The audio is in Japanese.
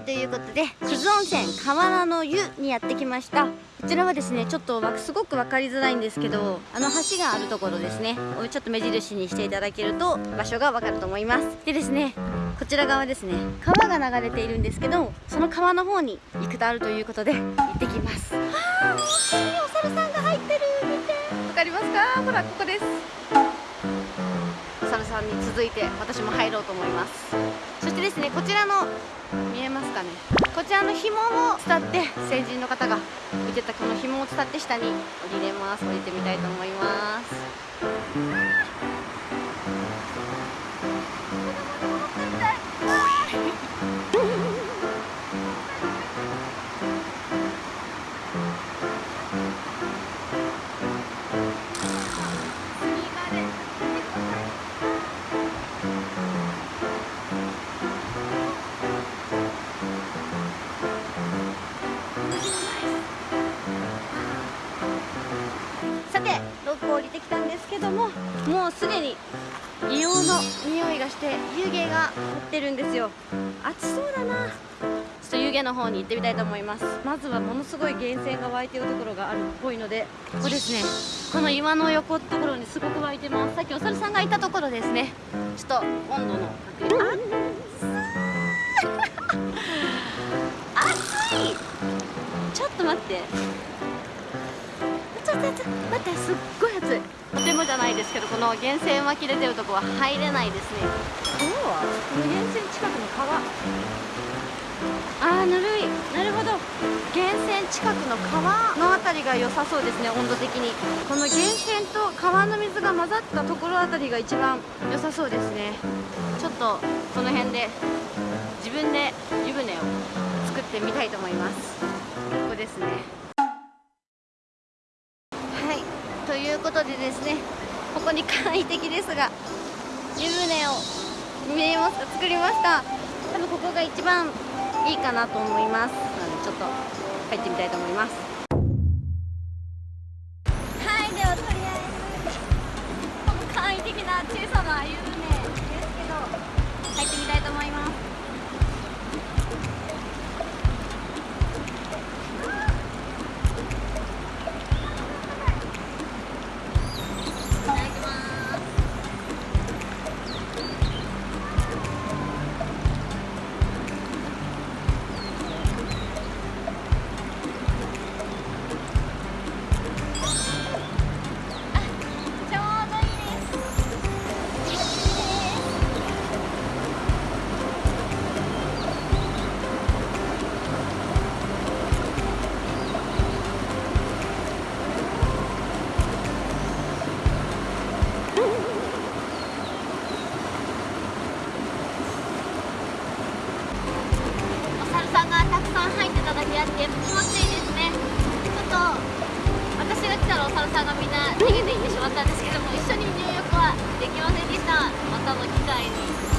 はいということで久津温泉河原の湯にやってきました。こちらはですねちょっとすごく分かりづらいんですけどあの橋があるところですね。をちょっと目印にしていただけると場所が分かると思います。でですねこちら側ですね川が流れているんですけどその川の方に行くとあるということで行ってきます。はあ大きいお猿さんが入ってる。見て。わかりますか？ほらここです。お猿さんに続いて私も入ろうと思います。ですね。こちらの見えますかね。こちらの紐を伝って成人の方が見てたこの紐を伝って下に降りれます。降りてみたいと思います。うすでに硫黄の匂いがして湯気が立ってるんですよ。暑そうだな。ちょっと湯気の方に行ってみたいと思います。まずはものすごい源泉が湧いてるところがあるっぽいのでここですね。この岩の横のところにすごく湧いてます。さっきお猿さんがいたところですね。ちょっと温度の確認。あ 暑い。ちょっと待って待ってすっごい暑い。とてもじゃないですけどこの源泉湧き出てるとこは入れないですね。今日はこの源泉近くの川。あーぬるい。なるほど。源泉近くの川の辺りが良さそうですね温度的に。この源泉と川の水が混ざったところあたりが一番良さそうですね。ちょっとこの辺で自分で湯船を作ってみたいと思います。ここですねことでですねここに簡易的ですが湯船を見えますか？作りました。多分ここが一番いいかなと思います。なのでちょっと入ってみたいと思います。さん入ってただけあって気持ちいいですねちょっと私が来たらお猿さんがみんな逃げていってしまったんですけども一緒に入浴はできませんでしたまたの機会に。